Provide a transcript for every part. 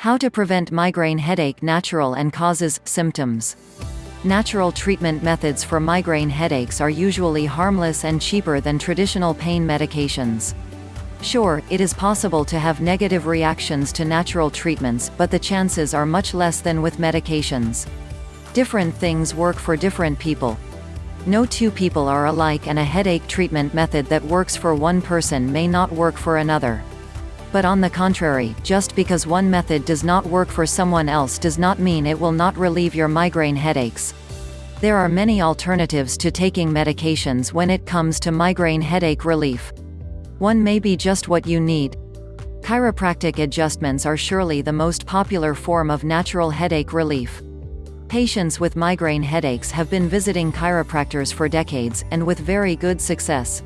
How to prevent migraine headache natural and causes, symptoms. Natural treatment methods for migraine headaches are usually harmless and cheaper than traditional pain medications. Sure, it is possible to have negative reactions to natural treatments, but the chances are much less than with medications. Different things work for different people. No two people are alike and a headache treatment method that works for one person may not work for another. But on the contrary, just because one method does not work for someone else does not mean it will not relieve your migraine headaches. There are many alternatives to taking medications when it comes to migraine headache relief. One may be just what you need. Chiropractic adjustments are surely the most popular form of natural headache relief. Patients with migraine headaches have been visiting chiropractors for decades, and with very good success.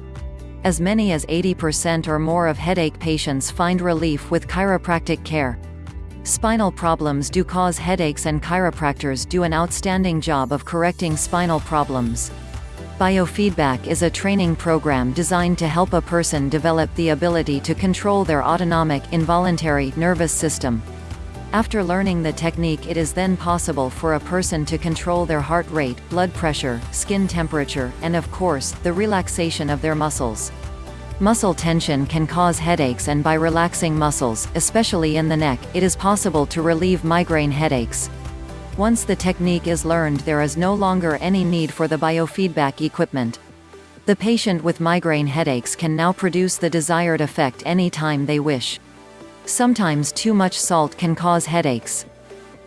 As many as 80% or more of headache patients find relief with chiropractic care. Spinal problems do cause headaches and chiropractors do an outstanding job of correcting spinal problems. Biofeedback is a training program designed to help a person develop the ability to control their autonomic, involuntary, nervous system. After learning the technique it is then possible for a person to control their heart rate, blood pressure, skin temperature, and of course, the relaxation of their muscles. Muscle tension can cause headaches and by relaxing muscles, especially in the neck, it is possible to relieve migraine headaches. Once the technique is learned there is no longer any need for the biofeedback equipment. The patient with migraine headaches can now produce the desired effect any time they wish. Sometimes too much salt can cause headaches.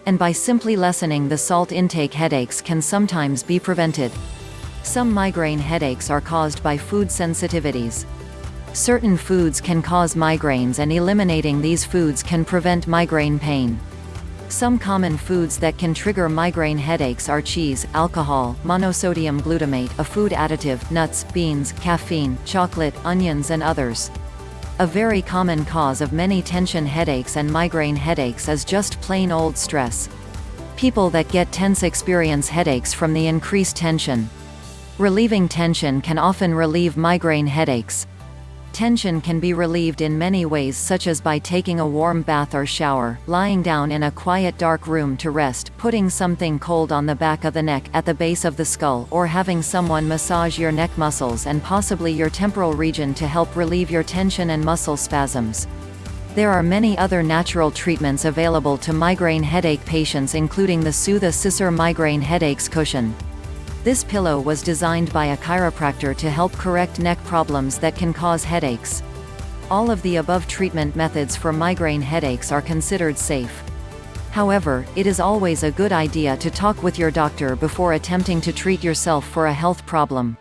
And by simply lessening the salt intake headaches can sometimes be prevented. Some migraine headaches are caused by food sensitivities. Certain foods can cause migraines and eliminating these foods can prevent migraine pain. Some common foods that can trigger migraine headaches are cheese, alcohol, monosodium glutamate, a food additive, nuts, beans, caffeine, chocolate, onions and others. A very common cause of many tension headaches and migraine headaches is just plain old stress. People that get tense experience headaches from the increased tension. Relieving tension can often relieve migraine headaches. Tension can be relieved in many ways such as by taking a warm bath or shower, lying down in a quiet dark room to rest, putting something cold on the back of the neck, at the base of the skull, or having someone massage your neck muscles and possibly your temporal region to help relieve your tension and muscle spasms. There are many other natural treatments available to migraine headache patients including the Soothe-A-Ciser Migraine Headaches Cushion. This pillow was designed by a chiropractor to help correct neck problems that can cause headaches. All of the above treatment methods for migraine headaches are considered safe. However, it is always a good idea to talk with your doctor before attempting to treat yourself for a health problem.